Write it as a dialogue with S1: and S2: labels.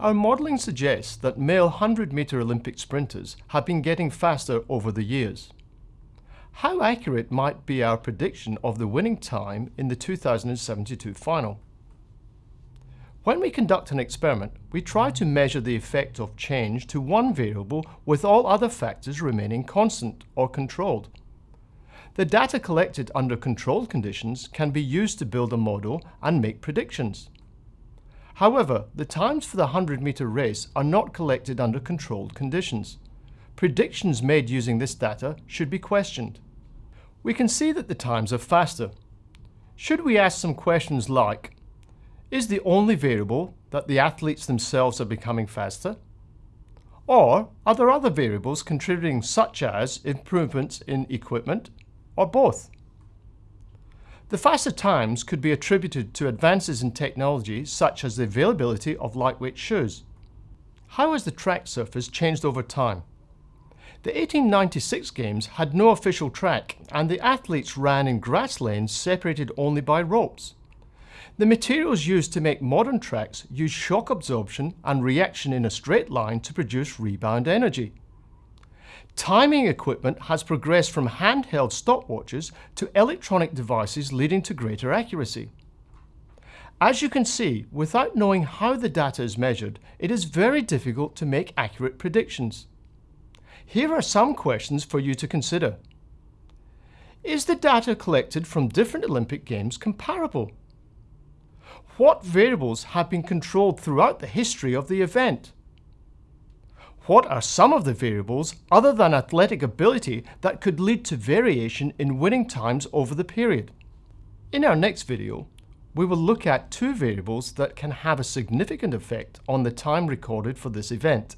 S1: Our modelling suggests that male 100 metre Olympic sprinters have been getting faster over the years. How accurate might be our prediction of the winning time in the 2072 final? When we conduct an experiment, we try to measure the effect of change to one variable with all other factors remaining constant or controlled. The data collected under controlled conditions can be used to build a model and make predictions. However, the times for the 100 metre race are not collected under controlled conditions. Predictions made using this data should be questioned. We can see that the times are faster. Should we ask some questions like, is the only variable that the athletes themselves are becoming faster? Or are there other variables contributing such as improvements in equipment, or both? The faster times could be attributed to advances in technology such as the availability of lightweight shoes. How has the track surface changed over time? The 1896 games had no official track and the athletes ran in grass lanes separated only by ropes. The materials used to make modern tracks use shock absorption and reaction in a straight line to produce rebound energy. Timing equipment has progressed from handheld stopwatches to electronic devices leading to greater accuracy. As you can see, without knowing how the data is measured, it is very difficult to make accurate predictions. Here are some questions for you to consider. Is the data collected from different Olympic Games comparable? What variables have been controlled throughout the history of the event? What are some of the variables other than athletic ability that could lead to variation in winning times over the period? In our next video, we will look at two variables that can have a significant effect on the time recorded for this event.